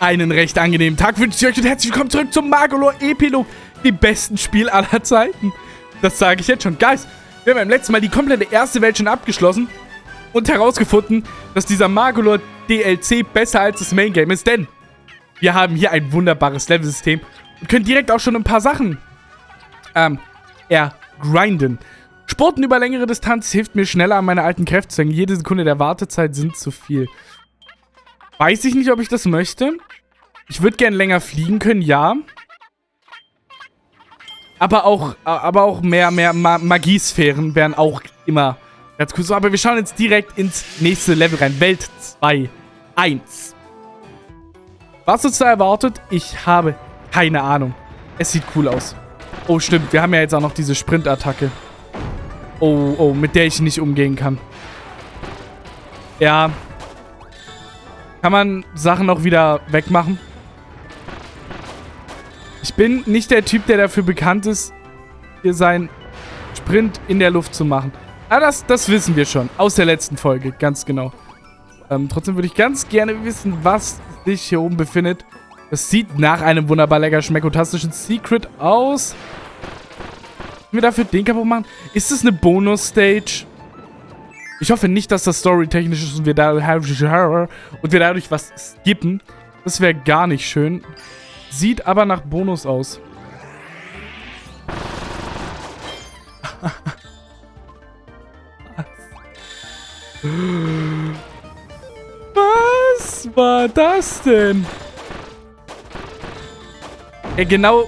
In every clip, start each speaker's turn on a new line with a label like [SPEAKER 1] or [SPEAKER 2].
[SPEAKER 1] Einen recht angenehmen Tag wünsche ich euch und herzlich willkommen zurück zum Magolor Epilog. Die besten Spiel aller Zeiten. Das sage ich jetzt schon. Guys, wir haben beim letzten Mal die komplette erste Welt schon abgeschlossen und herausgefunden, dass dieser Magolor DLC besser als das Main Game ist, denn wir haben hier ein wunderbares Level-System und können direkt auch schon ein paar Sachen ähm, ergrinden. Sporten über längere Distanz hilft mir schneller an meine alten Kräfte zu hängen. Jede Sekunde der Wartezeit sind zu viel. Weiß ich nicht, ob ich das möchte. Ich würde gerne länger fliegen können, ja. Aber auch, aber auch mehr, mehr Ma Magiesphären wären auch immer ganz cool. So, aber wir schauen jetzt direkt ins nächste Level rein. Welt 2. 1. Was uns da erwartet, ich habe keine Ahnung. Es sieht cool aus. Oh, stimmt. Wir haben ja jetzt auch noch diese Sprint-Attacke. Oh, oh, mit der ich nicht umgehen kann. Ja, kann man Sachen auch wieder wegmachen? Ich bin nicht der Typ, der dafür bekannt ist, hier seinen Sprint in der Luft zu machen. Ah, das, das wissen wir schon. Aus der letzten Folge, ganz genau. Ähm, trotzdem würde ich ganz gerne wissen, was sich hier oben befindet. Das sieht nach einem wunderbar lecker schmeckotastischen Secret aus. Können wir dafür den kaputt machen? Ist das eine Bonus-Stage? Ich hoffe nicht, dass das storytechnisch ist und wir, da und wir dadurch was skippen. Das wäre gar nicht schön. Sieht aber nach Bonus aus. Was war das denn? Ja, genau,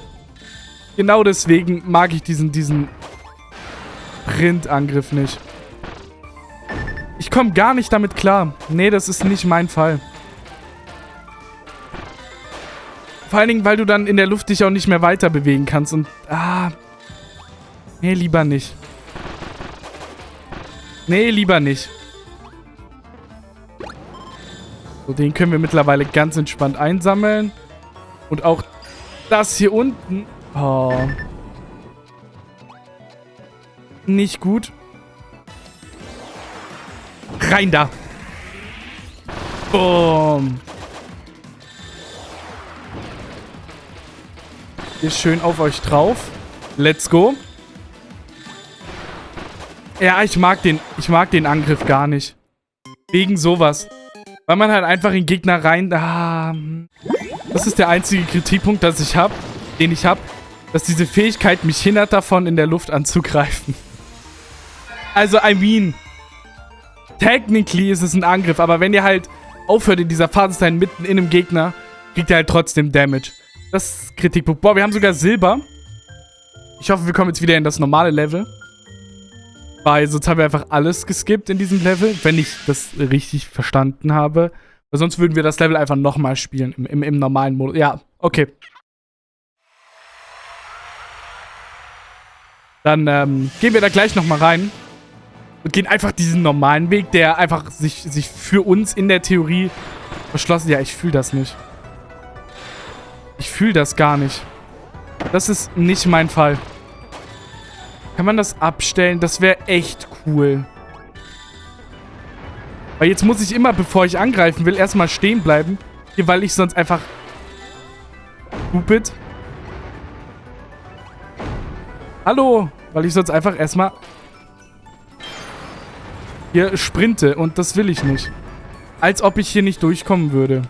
[SPEAKER 1] genau deswegen mag ich diesen, diesen Printangriff nicht. Ich komme gar nicht damit klar. Nee, das ist nicht mein Fall. Vor allen Dingen, weil du dann in der Luft dich auch nicht mehr weiter bewegen kannst und... Ah... Nee, lieber nicht. Nee, lieber nicht. So, den können wir mittlerweile ganz entspannt einsammeln. Und auch das hier unten... Oh. Nicht gut. Rein da. Boom. Hier schön auf euch drauf. Let's go. Ja, ich mag den, ich mag den Angriff gar nicht. Wegen sowas. Weil man halt einfach in Gegner rein... Ah, das ist der einzige Kritikpunkt, dass ich hab, den ich habe. Dass diese Fähigkeit mich hindert davon, in der Luft anzugreifen. Also, I mean... Technically ist es ein Angriff, aber wenn ihr halt aufhört in dieser Phase zu sein, mitten in einem Gegner, kriegt ihr halt trotzdem Damage. Das ist Kritikpunkt. Boah, wir haben sogar Silber. Ich hoffe, wir kommen jetzt wieder in das normale Level. Weil sonst haben wir einfach alles geskippt in diesem Level, wenn ich das richtig verstanden habe. Weil sonst würden wir das Level einfach nochmal spielen im, im, im normalen Modus. Ja, okay. Dann ähm, gehen wir da gleich nochmal rein und gehen einfach diesen normalen Weg, der einfach sich, sich für uns in der Theorie verschlossen... Ja, ich fühle das nicht. Ich fühle das gar nicht. Das ist nicht mein Fall. Kann man das abstellen? Das wäre echt cool. Weil jetzt muss ich immer, bevor ich angreifen will, erstmal stehen bleiben. Hier, weil ich sonst einfach... Stupid. Hallo. Weil ich sonst einfach erstmal hier sprinte und das will ich nicht. Als ob ich hier nicht durchkommen würde.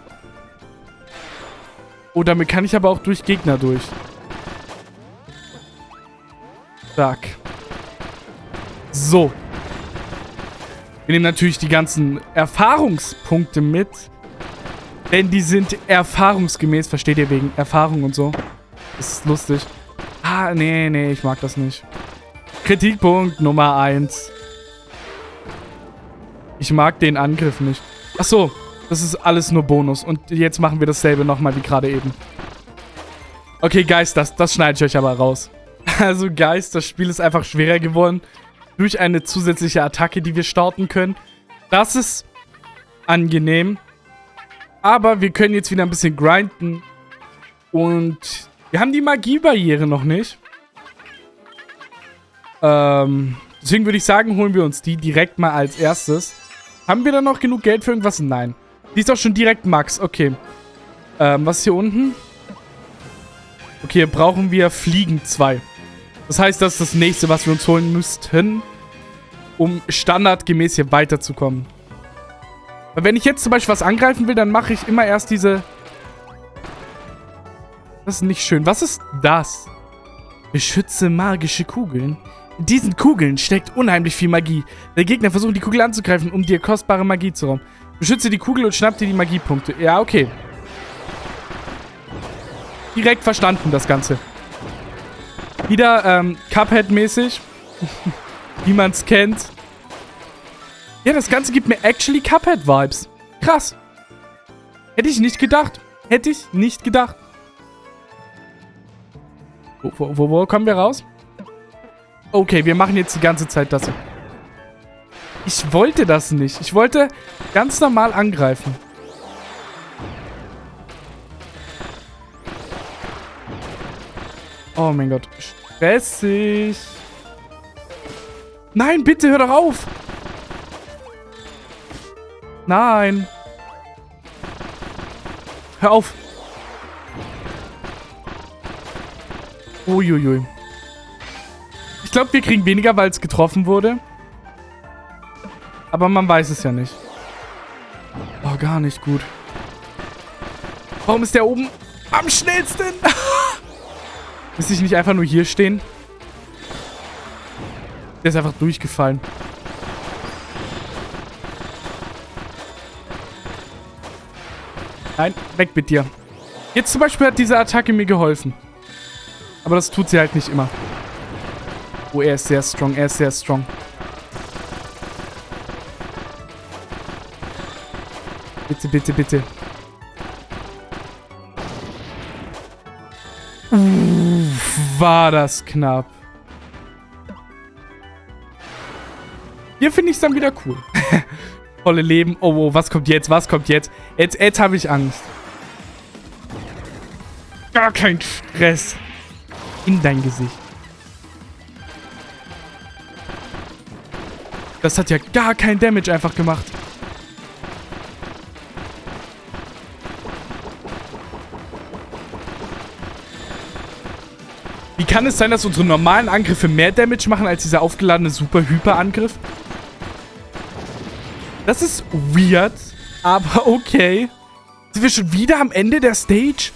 [SPEAKER 1] Oh, damit kann ich aber auch durch Gegner durch. Zack. So. Wir nehmen natürlich die ganzen Erfahrungspunkte mit. Denn die sind erfahrungsgemäß. Versteht ihr wegen Erfahrung und so? Das ist lustig. Ah, nee, nee, ich mag das nicht. Kritikpunkt Nummer 1. Ich mag den Angriff nicht. Ach so, das ist alles nur Bonus. Und jetzt machen wir dasselbe nochmal wie gerade eben. Okay, Geist, das, das schneide ich euch aber raus. Also, Geist, das Spiel ist einfach schwerer geworden. Durch eine zusätzliche Attacke, die wir starten können. Das ist angenehm. Aber wir können jetzt wieder ein bisschen grinden. Und wir haben die Magiebarriere noch nicht. Ähm, deswegen würde ich sagen, holen wir uns die direkt mal als erstes. Haben wir da noch genug Geld für irgendwas? Nein. Die ist doch schon direkt Max. Okay. Ähm, was ist hier unten? Okay, hier brauchen wir Fliegen 2. Das heißt, das ist das nächste, was wir uns holen müssten, um standardgemäß hier weiterzukommen. Weil wenn ich jetzt zum Beispiel was angreifen will, dann mache ich immer erst diese... Das ist nicht schön. Was ist das? Beschütze magische Kugeln. In diesen Kugeln steckt unheimlich viel Magie. Der Gegner versucht, die Kugel anzugreifen, um dir kostbare Magie zu rauben. Beschütze die Kugel und schnapp dir die Magiepunkte. Ja, okay. Direkt verstanden, das Ganze. Wieder ähm, Cuphead-mäßig. Wie man es kennt. Ja, das Ganze gibt mir actually Cuphead-Vibes. Krass. Hätte ich nicht gedacht. Hätte ich nicht gedacht. Wo, wo, wo, wo kommen wir raus? Okay, wir machen jetzt die ganze Zeit das. Ich wollte das nicht. Ich wollte ganz normal angreifen. Oh mein Gott. Stressig. Nein, bitte, hör doch auf. Nein. Hör auf. Uiuiui. Ich glaube, wir kriegen weniger, weil es getroffen wurde. Aber man weiß es ja nicht. Oh, gar nicht gut. Warum ist der oben am schnellsten? Müsste ich nicht einfach nur hier stehen? Der ist einfach durchgefallen. Nein, weg mit dir. Jetzt zum Beispiel hat diese Attacke mir geholfen. Aber das tut sie halt nicht immer. Oh, er ist sehr strong. Er ist sehr strong. Bitte, bitte, bitte. War das knapp. Hier finde ich es dann wieder cool. Volle Leben. Oh, oh, was kommt jetzt? Was kommt jetzt? Jetzt, jetzt habe ich Angst. Gar kein Stress. In dein Gesicht. Das hat ja gar kein Damage einfach gemacht. Wie kann es sein, dass unsere normalen Angriffe mehr Damage machen als dieser aufgeladene Super-Hyper-Angriff? Das ist weird, aber okay. Sind wir schon wieder am Ende der Stage?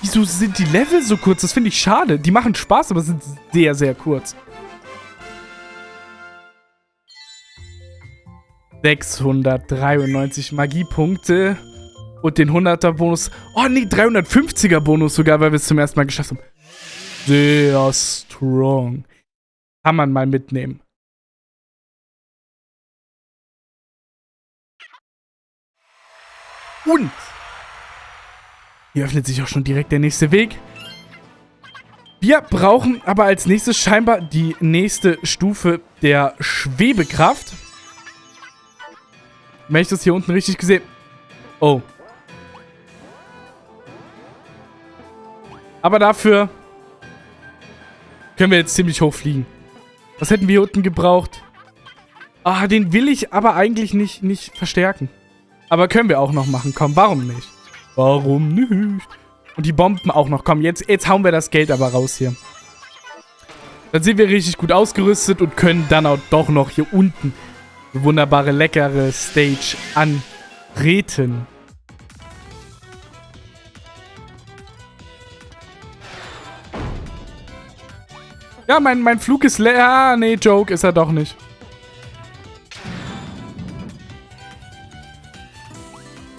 [SPEAKER 1] Wieso sind die Level so kurz? Das finde ich schade. Die machen Spaß, aber sind sehr, sehr kurz. 693 Magiepunkte und den 100er Bonus. Oh nee, 350er Bonus sogar, weil wir es zum ersten Mal geschafft haben. Sehr strong. Kann man mal mitnehmen. Und hier öffnet sich auch schon direkt der nächste Weg. Wir brauchen aber als nächstes scheinbar die nächste Stufe der Schwebekraft. Wenn ich das hier unten richtig gesehen... Oh. Aber dafür können wir jetzt ziemlich hoch fliegen. Was hätten wir hier unten gebraucht? Ah, den will ich aber eigentlich nicht, nicht verstärken. Aber können wir auch noch machen. Komm, warum nicht? Warum nicht? Und die Bomben auch noch. Komm, jetzt, jetzt hauen wir das Geld aber raus hier. Dann sind wir richtig gut ausgerüstet und können dann auch doch noch hier unten wunderbare, leckere Stage antreten. Ja, mein, mein Flug ist leer. Ah, nee, Joke ist er doch nicht.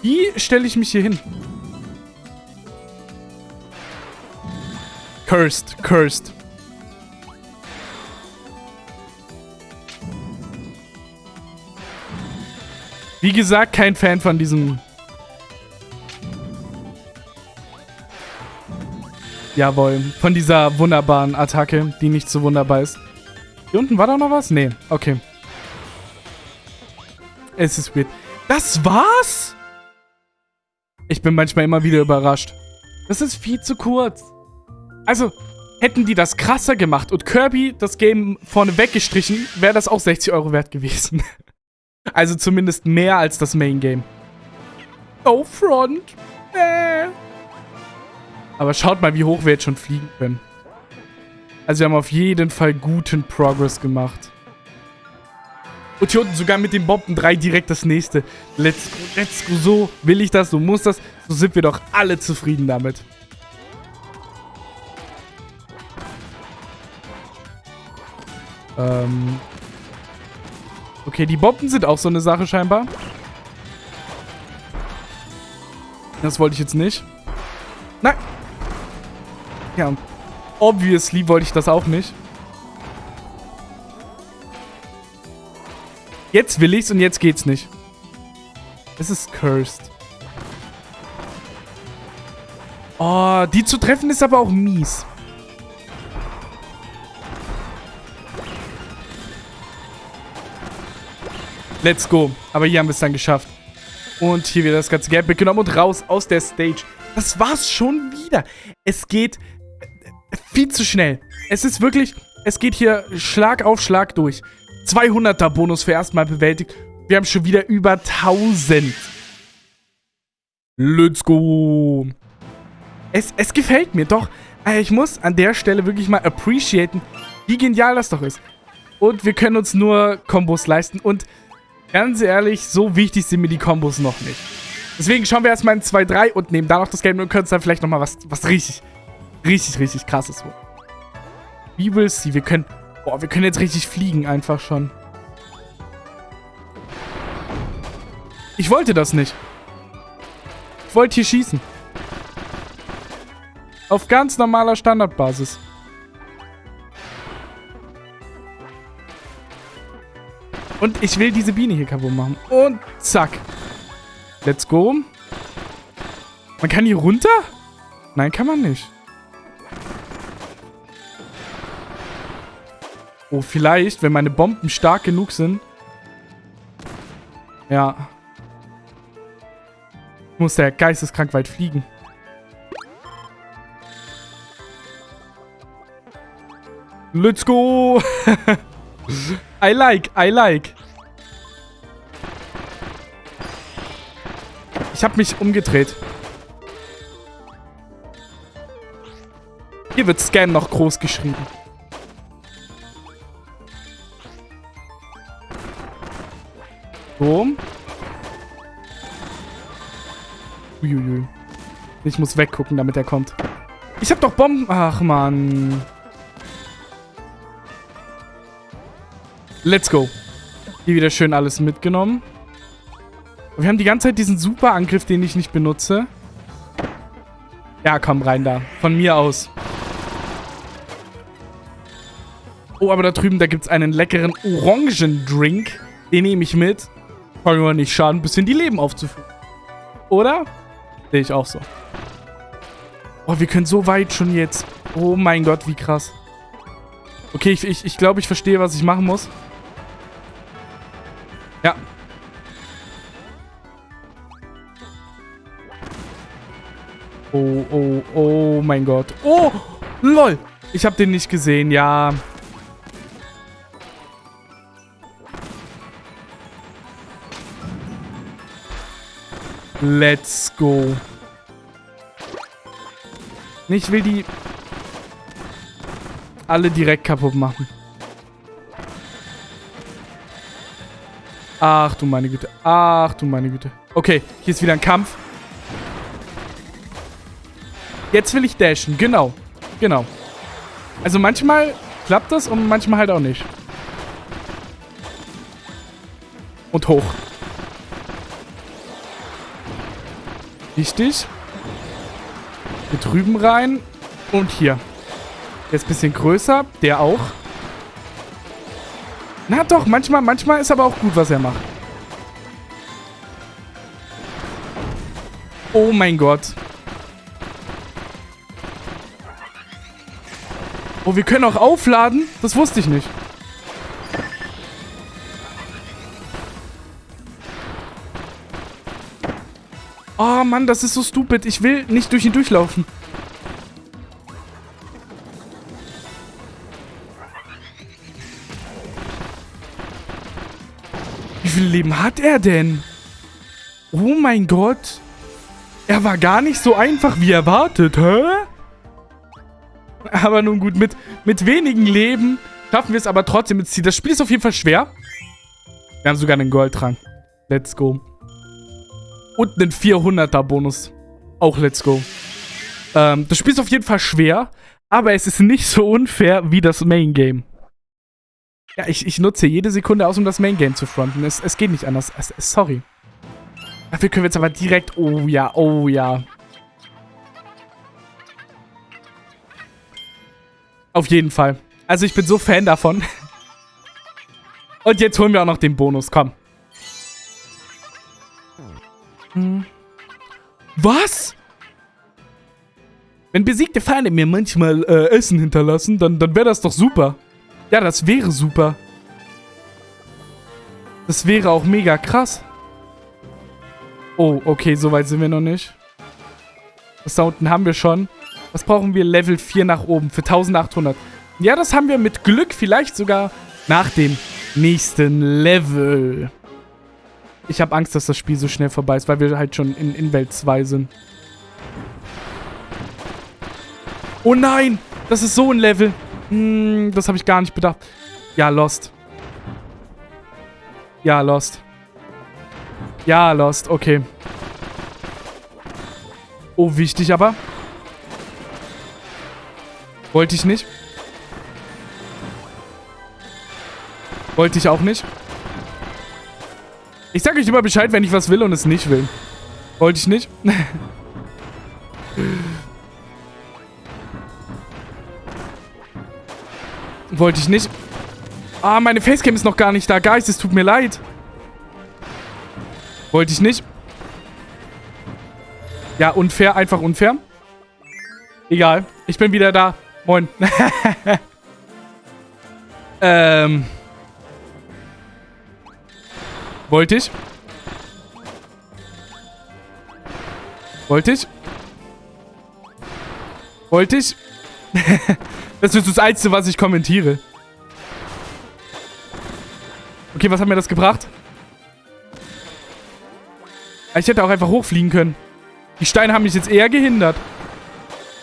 [SPEAKER 1] Wie stelle ich mich hier hin? Cursed, cursed. Wie gesagt, kein Fan von diesem... Jawohl, von dieser wunderbaren Attacke, die nicht so wunderbar ist. Hier unten war da noch was? Nee, okay. Es ist weird. Das war's? Ich bin manchmal immer wieder überrascht. Das ist viel zu kurz. Also, hätten die das krasser gemacht und Kirby das Game vorne weggestrichen, wäre das auch 60 Euro wert gewesen. also zumindest mehr als das Main Game. Oh, Front. Äh. Aber schaut mal, wie hoch wir jetzt schon fliegen können. Also wir haben auf jeden Fall guten Progress gemacht. Und hier unten sogar mit den Bomben 3 direkt das nächste. Let's go, let's go. So will ich das, so muss das. So sind wir doch alle zufrieden damit. Ähm. Okay, die Bomben sind auch so eine Sache scheinbar. Das wollte ich jetzt nicht. Nein. Ja, obviously wollte ich das auch nicht. Jetzt will ich's und jetzt geht's nicht. Es ist cursed. Oh, die zu treffen ist aber auch mies. Let's go. Aber hier haben wir es dann geschafft. Und hier wieder das ganze Geld mitgenommen und raus aus der Stage. Das war's schon wieder. Es geht äh, viel zu schnell. Es ist wirklich, es geht hier Schlag auf Schlag durch. 200er Bonus für erstmal bewältigt. Wir haben schon wieder über 1000. Let's go. Es, es gefällt mir doch. Äh, ich muss an der Stelle wirklich mal appreciaten, wie genial das doch ist. Und wir können uns nur Kombos leisten. Und Ganz ehrlich, so wichtig sind mir die Kombos noch nicht. Deswegen schauen wir erstmal in 2-3 und nehmen da noch das Game und können uns dann vielleicht nochmal was, was richtig, richtig, richtig krasses holen. Wie will sie? Wir können, boah, wir können jetzt richtig fliegen einfach schon. Ich wollte das nicht. Ich wollte hier schießen. Auf ganz normaler Standardbasis. Und ich will diese Biene hier kaputt machen. Und zack. Let's go. Man kann hier runter? Nein, kann man nicht. Oh, vielleicht, wenn meine Bomben stark genug sind. Ja. Muss der geisteskrank weit fliegen. Let's go! I like, I like. Ich habe mich umgedreht. Hier wird Scan noch groß geschrieben. So. Uiuiui. Ich muss weggucken, damit er kommt. Ich hab doch Bomben... Ach, Mann. Let's go. Hier wieder schön alles mitgenommen. Wir haben die ganze Zeit diesen super Angriff, den ich nicht benutze. Ja, komm rein da. Von mir aus. Oh, aber da drüben, da gibt es einen leckeren Orangendrink. Den nehme ich mit. Kann mir nicht schaden, ein bisschen die Leben aufzufüllen. Oder? Sehe ich auch so. Oh, wir können so weit schon jetzt. Oh mein Gott, wie krass. Okay, ich, ich, ich glaube, ich verstehe, was ich machen muss. Ja. Oh, oh, oh mein Gott. Oh, lol. Ich habe den nicht gesehen, ja. Let's go. Ich will die alle direkt kaputt machen. Ach du meine Güte. Ach du meine Güte. Okay, hier ist wieder ein Kampf. Jetzt will ich dashen. Genau. Genau. Also manchmal klappt das und manchmal halt auch nicht. Und hoch. Wichtig. Hier drüben rein. Und hier. Jetzt ein bisschen größer. Der auch. Na doch, manchmal, manchmal ist aber auch gut, was er macht. Oh mein Gott. Oh, wir können auch aufladen? Das wusste ich nicht. Oh Mann, das ist so stupid. Ich will nicht durch ihn durchlaufen. Leben hat er denn? Oh mein Gott. Er war gar nicht so einfach wie erwartet, hä? Aber nun gut, mit, mit wenigen Leben schaffen wir es aber trotzdem ins Ziel. Das Spiel ist auf jeden Fall schwer. Wir haben sogar einen Goldtrank. Let's go. Und einen 400er Bonus. Auch let's go. Ähm, das Spiel ist auf jeden Fall schwer, aber es ist nicht so unfair wie das Main Game. Ja, ich, ich nutze jede Sekunde aus, um das Main Game zu fronten. Es, es geht nicht anders. Es, sorry. Dafür können wir jetzt aber direkt... Oh ja, oh ja. Auf jeden Fall. Also ich bin so Fan davon. Und jetzt holen wir auch noch den Bonus. Komm. Hm. Was? Wenn besiegte Feinde mir manchmal äh, Essen hinterlassen, dann, dann wäre das doch super. Ja, das wäre super. Das wäre auch mega krass. Oh, okay, so weit sind wir noch nicht. Das da unten haben wir schon. Was brauchen wir? Level 4 nach oben für 1800. Ja, das haben wir mit Glück vielleicht sogar nach dem nächsten Level. Ich habe Angst, dass das Spiel so schnell vorbei ist, weil wir halt schon in, in Welt 2 sind. Oh nein! Das ist so ein Level. Hm, das habe ich gar nicht bedacht. Ja, Lost. Ja, Lost. Ja, Lost. Okay. Oh, wichtig aber. Wollte ich nicht. Wollte ich auch nicht. Ich sage euch immer Bescheid, wenn ich was will und es nicht will. Wollte ich nicht. Wollte ich nicht. Ah, meine Facecam ist noch gar nicht da. Geist, es tut mir leid. Wollte ich nicht. Ja, unfair. Einfach unfair. Egal. Ich bin wieder da. Moin. ähm. Wollte ich. Wollte ich. Wollte ich. das ist das Einzige, was ich kommentiere. Okay, was hat mir das gebracht? Ich hätte auch einfach hochfliegen können. Die Steine haben mich jetzt eher gehindert.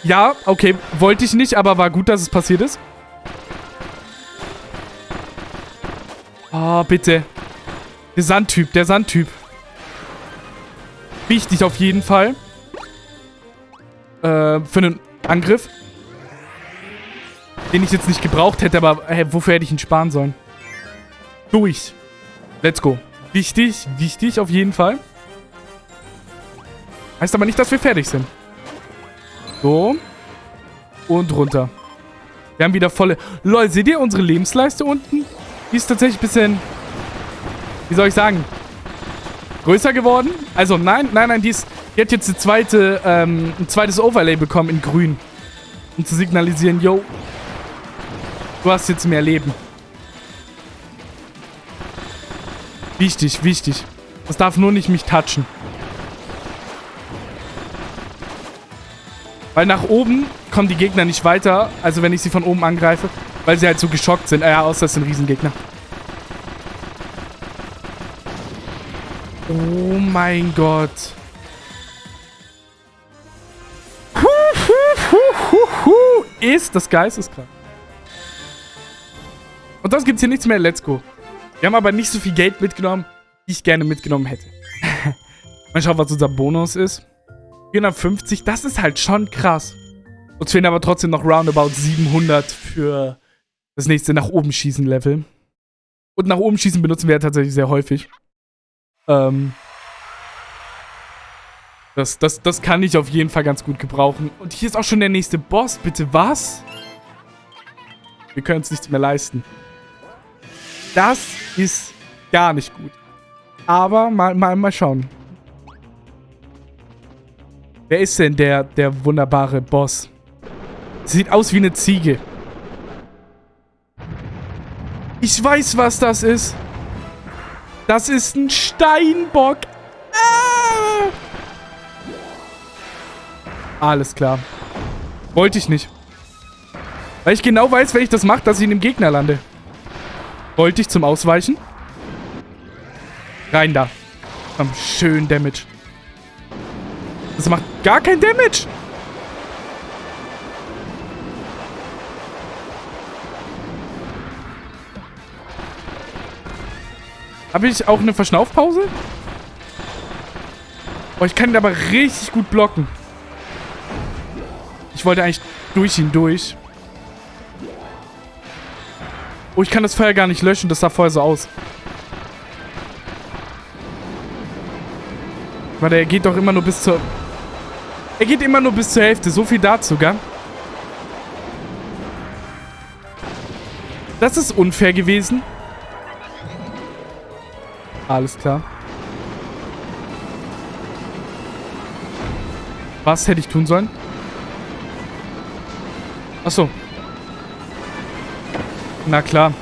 [SPEAKER 1] Ja, okay. Wollte ich nicht, aber war gut, dass es passiert ist. Oh, bitte. Der Sandtyp, der Sandtyp. Wichtig auf jeden Fall. Äh, für einen Angriff. Den ich jetzt nicht gebraucht hätte, aber hey, wofür hätte ich ihn sparen sollen? Durch. Let's go. Wichtig, wichtig auf jeden Fall. Heißt aber nicht, dass wir fertig sind. So. Und runter. Wir haben wieder volle... Lol, seht ihr unsere Lebensleiste unten? Die ist tatsächlich ein bisschen... Wie soll ich sagen? Größer geworden? Also nein, nein, nein, die, ist, die hat jetzt eine zweite, ähm, ein zweites Overlay bekommen in grün. Um zu signalisieren, yo, du hast jetzt mehr Leben. Wichtig, wichtig. Das darf nur nicht mich touchen. Weil nach oben kommen die Gegner nicht weiter, also wenn ich sie von oben angreife, weil sie halt so geschockt sind. Äh, ja, außer es sind Riesengegner. Oh mein Gott. Ist das geisteskrank. Und das gibt's hier nichts mehr. Let's go. Wir haben aber nicht so viel Geld mitgenommen, wie ich gerne mitgenommen hätte. Mal schauen, was unser Bonus ist. 450, das ist halt schon krass. Uns fehlen aber trotzdem noch roundabout 700 für das nächste nach oben schießen Level. Und nach oben schießen benutzen wir ja tatsächlich sehr häufig. Ähm, das, das, das kann ich auf jeden Fall ganz gut gebrauchen. Und hier ist auch schon der nächste Boss. Bitte was? Wir können uns nichts mehr leisten. Das ist gar nicht gut. Aber mal, mal, mal schauen. Wer ist denn der, der wunderbare Boss? Sieht aus wie eine Ziege. Ich weiß, was das ist. Das ist ein Steinbock. Ah! Alles klar. Wollte ich nicht. Weil ich genau weiß, wenn ich das mache, dass ich in dem Gegner lande. Wollte ich zum Ausweichen. Rein da. Komm, schön Damage. Das macht gar kein Damage. Habe ich auch eine Verschnaufpause? Oh, ich kann ihn aber richtig gut blocken. Ich wollte eigentlich durch ihn durch. Oh, ich kann das Feuer gar nicht löschen. Das sah vorher so aus. Warte, er geht doch immer nur bis zur... Er geht immer nur bis zur Hälfte. So viel dazu, gell? Das ist unfair gewesen. Alles klar. Was hätte ich tun sollen? Achso. Na klar.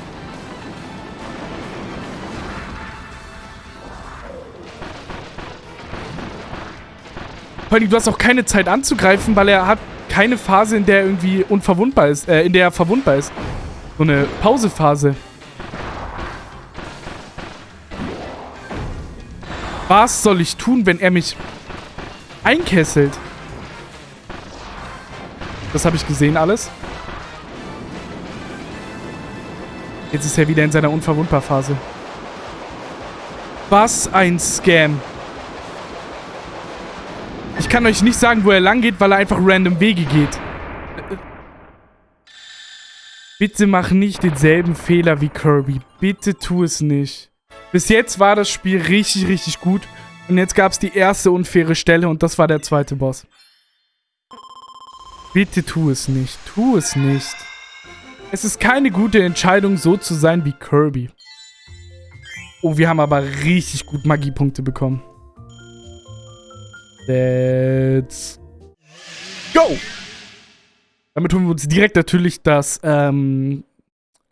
[SPEAKER 1] Vor allem, du hast auch keine Zeit anzugreifen, weil er hat keine Phase, in der er irgendwie unverwundbar ist, äh, in der er verwundbar ist. So eine Pausephase. Was soll ich tun, wenn er mich einkesselt? Das habe ich gesehen alles. Jetzt ist er wieder in seiner Unverwundbar-Phase. Was ein Scam. Ich kann euch nicht sagen, wo er lang geht, weil er einfach random Wege geht. Bitte mach nicht denselben Fehler wie Kirby. Bitte tu es nicht. Bis jetzt war das Spiel richtig, richtig gut. Und jetzt gab es die erste unfaire Stelle und das war der zweite Boss. Bitte tu es nicht. Tu es nicht. Es ist keine gute Entscheidung, so zu sein wie Kirby. Oh, wir haben aber richtig gut Magiepunkte bekommen. Let's go! Damit holen wir uns direkt natürlich das ähm,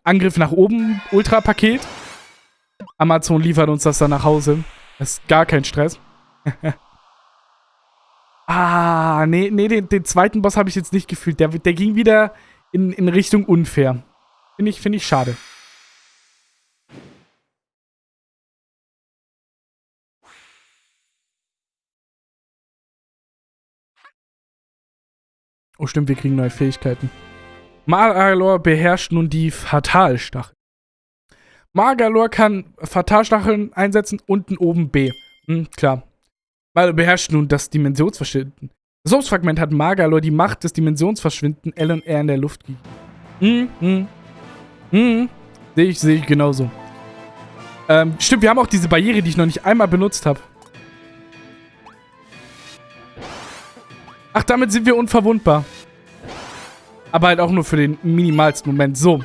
[SPEAKER 1] Angriff nach oben Ultra-Paket. Amazon liefert uns das dann nach Hause. Das ist gar kein Stress. ah, nee, nee, den, den zweiten Boss habe ich jetzt nicht gefühlt. Der, der ging wieder in, in Richtung unfair. Finde ich, find ich schade. Oh stimmt, wir kriegen neue Fähigkeiten. Magalor beherrscht nun die Fatalstachel. Magalor kann Fatalstacheln einsetzen, unten oben B. Hm, klar. Magalor beherrscht nun das Dimensionsverschwinden. Das Source-Fragment hat Magalor die Macht des Dimensionsverschwinden L und R in der Luft gegeben. Hm, hm. Hm. Sehe ich, sehe ich genauso. Ähm, stimmt, wir haben auch diese Barriere, die ich noch nicht einmal benutzt habe. Ach, damit sind wir unverwundbar. Aber halt auch nur für den minimalsten Moment. So.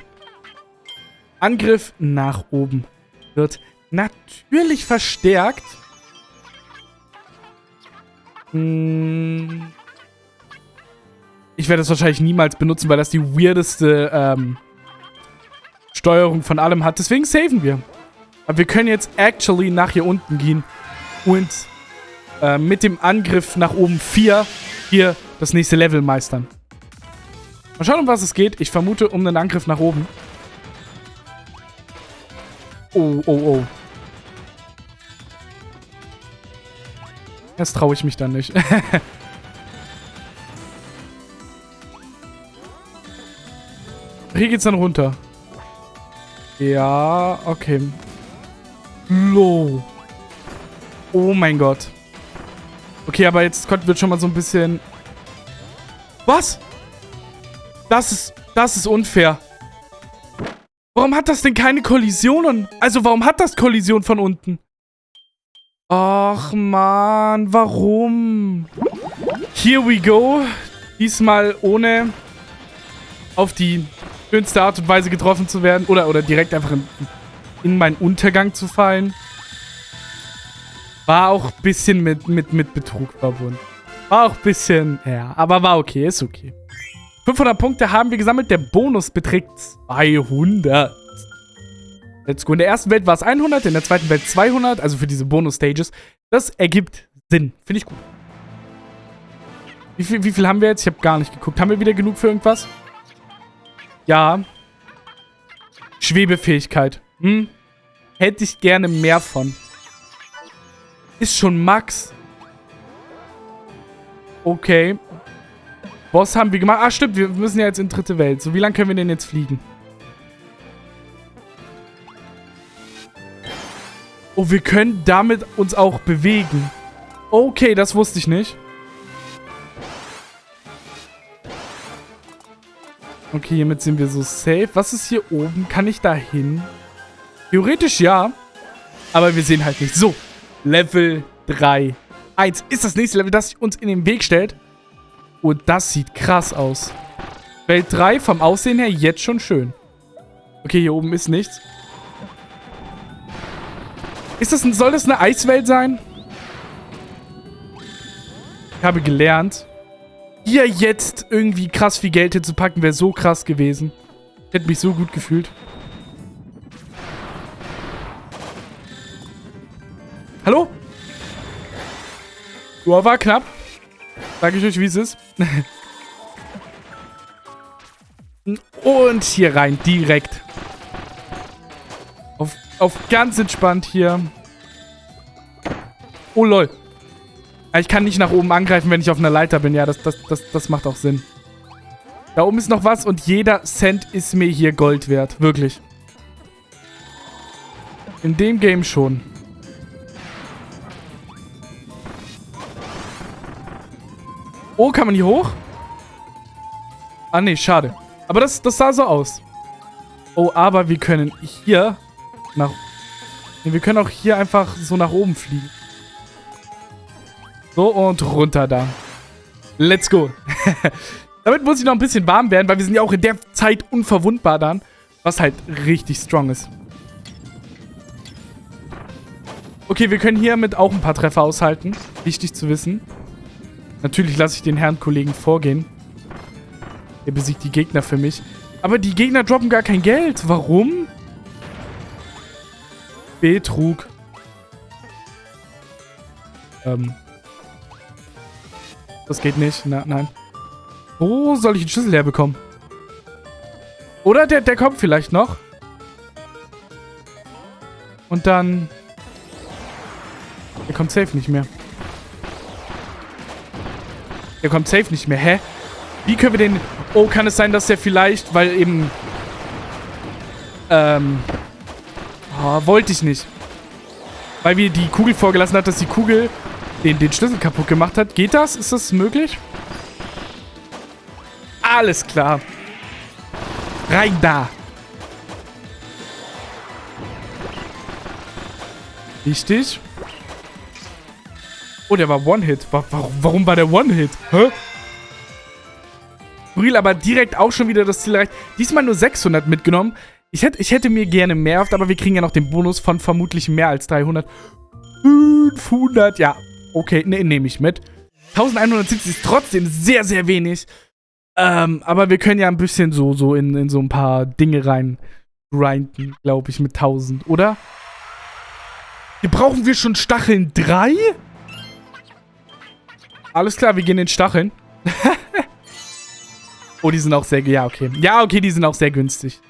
[SPEAKER 1] Angriff nach oben wird natürlich verstärkt. Hm. Ich werde das wahrscheinlich niemals benutzen, weil das die weirdeste ähm, Steuerung von allem hat. Deswegen saven wir. Aber wir können jetzt actually nach hier unten gehen und äh, mit dem Angriff nach oben 4 hier das nächste Level meistern. Mal schauen, um was es geht. Ich vermute um einen Angriff nach oben. Oh, oh, oh. Jetzt traue ich mich dann nicht. Hier geht's dann runter. Ja, okay. Low. Oh mein Gott. Okay, aber jetzt wird schon mal so ein bisschen... Was? Das ist... Das ist unfair. Warum hat das denn keine Kollisionen? Also, warum hat das Kollision von unten? Ach, man, warum? Here we go. Diesmal ohne auf die schönste Art und Weise getroffen zu werden. Oder, oder direkt einfach in, in meinen Untergang zu fallen. War auch ein bisschen mit, mit, mit Betrug verbunden. War auch ein bisschen, ja, aber war okay, ist okay. 500 Punkte haben wir gesammelt, der Bonus beträgt 200. Let's go. In der ersten Welt war es 100, in der zweiten Welt 200, also für diese Bonus-Stages. Das ergibt Sinn, finde ich gut. Wie viel, wie viel haben wir jetzt? Ich habe gar nicht geguckt. Haben wir wieder genug für irgendwas? Ja. Schwebefähigkeit. Hm. Hätte ich gerne mehr von. Ist schon Max. Okay. Boss haben wir gemacht. Ah, stimmt. Wir müssen ja jetzt in dritte Welt. So, wie lange können wir denn jetzt fliegen? Oh, wir können damit uns auch bewegen. Okay, das wusste ich nicht. Okay, hiermit sind wir so safe. Was ist hier oben? Kann ich da hin? Theoretisch ja. Aber wir sehen halt nicht. So, Level 3. 1 ist das nächste Level, das uns in den Weg stellt. Und das sieht krass aus. Welt 3 vom Aussehen her jetzt schon schön. Okay, hier oben ist nichts. Ist das, soll das eine Eiswelt sein? Ich habe gelernt, hier jetzt irgendwie krass viel Geld hinzupacken, wäre so krass gewesen. Ich hätte mich so gut gefühlt. Hallo? Joa, war knapp. Sag ich euch, wie es ist. Und hier rein, direkt. Auf, ganz entspannt hier. Oh, lol. Ich kann nicht nach oben angreifen, wenn ich auf einer Leiter bin. Ja, das, das, das, das macht auch Sinn. Da oben ist noch was und jeder Cent ist mir hier Gold wert. Wirklich. In dem Game schon. Oh, kann man hier hoch? Ah, nee, schade. Aber das, das sah so aus. Oh, aber wir können hier nach... Nee, wir können auch hier einfach so nach oben fliegen. So, und runter da. Let's go. Damit muss ich noch ein bisschen warm werden, weil wir sind ja auch in der Zeit unverwundbar dann. Was halt richtig strong ist. Okay, wir können hiermit auch ein paar Treffer aushalten. Wichtig zu wissen. Natürlich lasse ich den Herrn Kollegen vorgehen. Er besiegt die Gegner für mich. Aber die Gegner droppen gar kein Geld. Warum? Betrug. Ähm, das geht nicht. Na, nein. Wo soll ich den Schlüssel herbekommen? Oder der, der kommt vielleicht noch. Und dann... Der kommt safe nicht mehr. Der kommt safe nicht mehr. Hä? Wie können wir den... Oh, kann es sein, dass der vielleicht, weil eben... Ähm... Oh, wollte ich nicht. Weil wir die Kugel vorgelassen hat, dass die Kugel den, den Schlüssel kaputt gemacht hat. Geht das? Ist das möglich? Alles klar. Rein da. Richtig. Oh, der war One-Hit. Warum, war der One-Hit? Hä? Bril aber direkt auch schon wieder das Ziel erreicht. Diesmal nur 600 mitgenommen. Ich hätte, ich hätte mir gerne mehr aber wir kriegen ja noch den Bonus von vermutlich mehr als 300. 500, ja, Okay, ne, nehme ich mit. 1170 ist trotzdem sehr, sehr wenig. Ähm, aber wir können ja ein bisschen so, so in, in so ein paar Dinge rein grinden, glaube ich, mit 1000, oder? Hier brauchen wir schon Stacheln 3? Alles klar, wir gehen in Stacheln. oh, die sind auch sehr... Ja, okay. Ja, okay, die sind auch sehr günstig.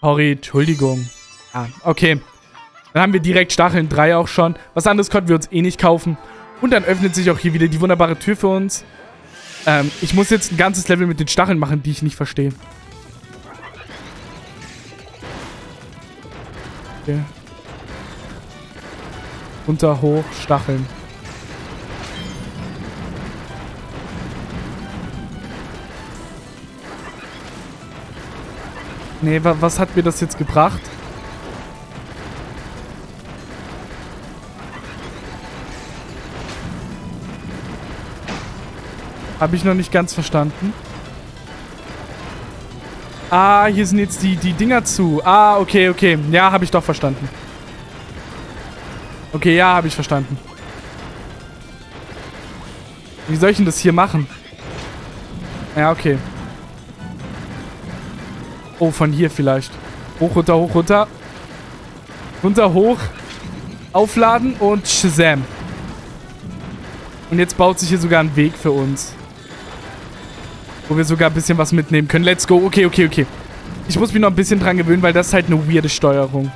[SPEAKER 1] Sorry, Entschuldigung. Ah, okay. Dann haben wir direkt Stacheln 3 auch schon. Was anderes konnten wir uns eh nicht kaufen. Und dann öffnet sich auch hier wieder die wunderbare Tür für uns. Ähm, ich muss jetzt ein ganzes Level mit den Stacheln machen, die ich nicht verstehe. Okay. Runter, hoch, Stacheln. Nee, was hat mir das jetzt gebracht? Habe ich noch nicht ganz verstanden. Ah, hier sind jetzt die, die Dinger zu. Ah, okay, okay. Ja, habe ich doch verstanden. Okay, ja, habe ich verstanden. Wie soll ich denn das hier machen? Ja, okay. Oh, von hier vielleicht. Hoch, runter, hoch, runter. Runter, hoch. Aufladen und Shazam. Und jetzt baut sich hier sogar ein Weg für uns. Wo wir sogar ein bisschen was mitnehmen können. Let's go. Okay, okay, okay. Ich muss mich noch ein bisschen dran gewöhnen, weil das ist halt eine weirde Steuerung.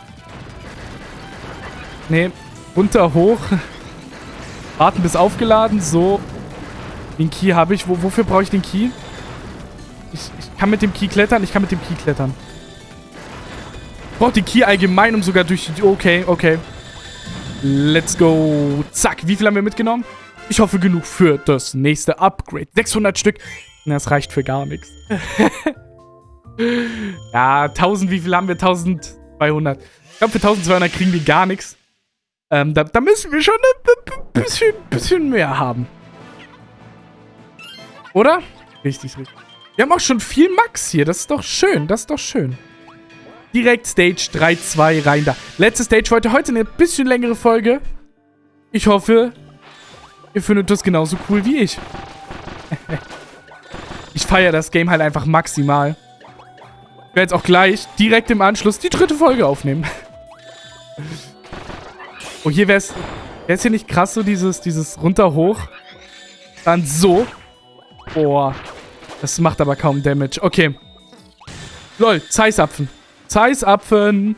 [SPEAKER 1] Nee. Runter, hoch. Warten bis aufgeladen. So. Den Key habe ich. Wo, wofür brauche ich den Key? Ich, ich kann mit dem Key klettern. Ich kann mit dem Key klettern. Ich brauche den Key allgemein, um sogar durch die... Okay, okay. Let's go. Zack, wie viel haben wir mitgenommen? Ich hoffe genug für das nächste Upgrade. 600 Stück. Das reicht für gar nichts. ja, 1000, wie viel haben wir? 1200. Ich glaube, für 1200 kriegen wir gar nichts. Ähm, da, da, müssen wir schon ein bisschen, bisschen mehr haben. Oder? Richtig, richtig. Wir haben auch schon viel Max hier. Das ist doch schön. Das ist doch schön. Direkt Stage 3-2 rein da. Letzte Stage heute. Heute eine bisschen längere Folge. Ich hoffe, ihr findet das genauso cool wie ich. ich feiere das Game halt einfach maximal. Ich werde jetzt auch gleich direkt im Anschluss die dritte Folge aufnehmen. oh, hier wäre es... Wäre es hier nicht krass, so dieses, dieses runter-hoch? Dann so. Boah. Das macht aber kaum Damage. Okay. Lol, Zeissapfen. Zeissapfen.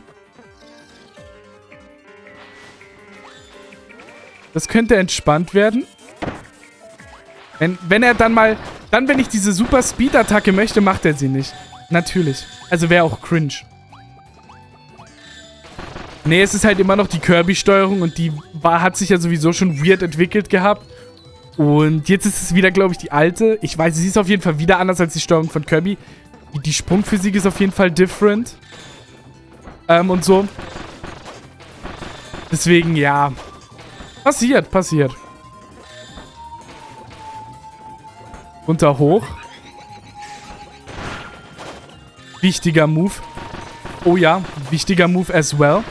[SPEAKER 1] Das könnte entspannt werden. Wenn, wenn er dann mal... Dann, wenn ich diese Super Speed-Attacke möchte, macht er sie nicht. Natürlich. Also wäre auch cringe. Nee, es ist halt immer noch die Kirby-Steuerung und die war, hat sich ja sowieso schon weird entwickelt gehabt. Und jetzt ist es wieder, glaube ich, die alte. Ich weiß, sie ist auf jeden Fall wieder anders als die Steuerung von Kirby. Die Sprungphysik ist auf jeden Fall different. Ähm, und so. Deswegen, ja. Passiert, passiert. Runter, hoch. Wichtiger Move. Oh ja, wichtiger Move as well.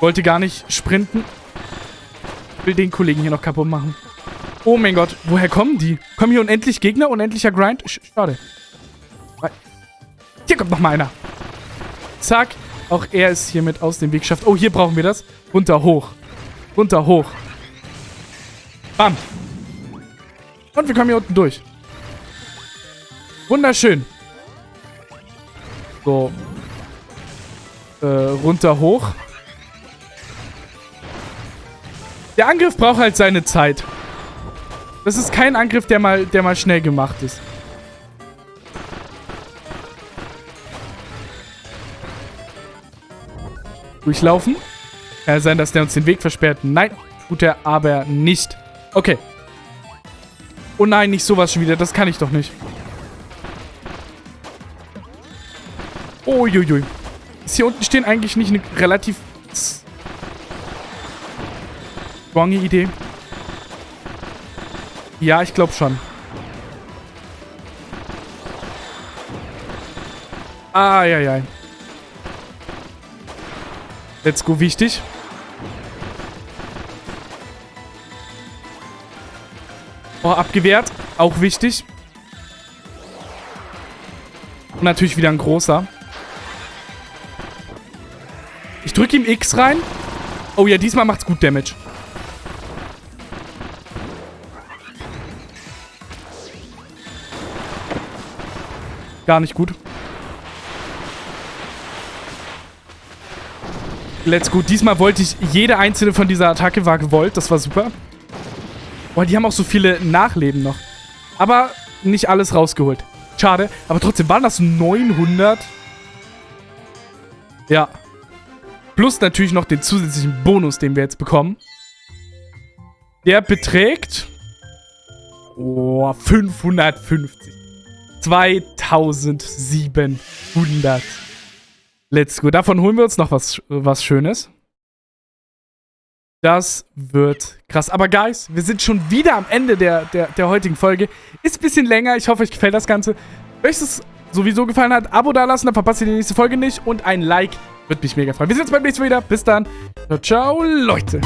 [SPEAKER 1] Wollte gar nicht sprinten. Will den Kollegen hier noch kaputt machen. Oh mein Gott, woher kommen die? Kommen hier unendlich Gegner? Unendlicher Grind? Schade. Hier kommt noch mal einer. Zack. Auch er ist hiermit aus dem Weg geschafft. Oh, hier brauchen wir das. Runter, hoch. Runter, hoch. Bam. Und wir kommen hier unten durch. Wunderschön. So. Äh, runter, hoch. Der Angriff braucht halt seine Zeit. Das ist kein Angriff, der mal, der mal schnell gemacht ist. Durchlaufen. Kann sein, dass der uns den Weg versperrt. Nein, tut er aber nicht. Okay. Oh nein, nicht sowas schon wieder. Das kann ich doch nicht. Uiuiui. Ist hier unten stehen eigentlich nicht eine relativ stronge Idee? Ja, ich glaube schon. Ah, ja, ja. Let's go, wichtig. Oh, abgewehrt. Auch wichtig. Und natürlich wieder ein großer. Ich drücke ihm X rein. Oh ja, diesmal macht's gut Damage. Gar nicht gut. Let's go. Diesmal wollte ich, jede einzelne von dieser Attacke war gewollt. Das war super. Boah, die haben auch so viele Nachleben noch. Aber nicht alles rausgeholt. Schade. Aber trotzdem waren das 900. Ja. Plus natürlich noch den zusätzlichen Bonus, den wir jetzt bekommen. Der beträgt... Oh, 550. 2700. Let's go. Davon holen wir uns noch was, was Schönes. Das wird krass. Aber Guys, wir sind schon wieder am Ende der, der, der heutigen Folge. Ist ein bisschen länger. Ich hoffe, euch gefällt das Ganze. Wenn euch das sowieso gefallen hat, Abo dalassen, dann verpasst ihr die nächste Folge nicht. Und ein Like würde mich mega freuen. Wir sehen uns beim nächsten Mal wieder. Bis dann. Ciao, ciao Leute.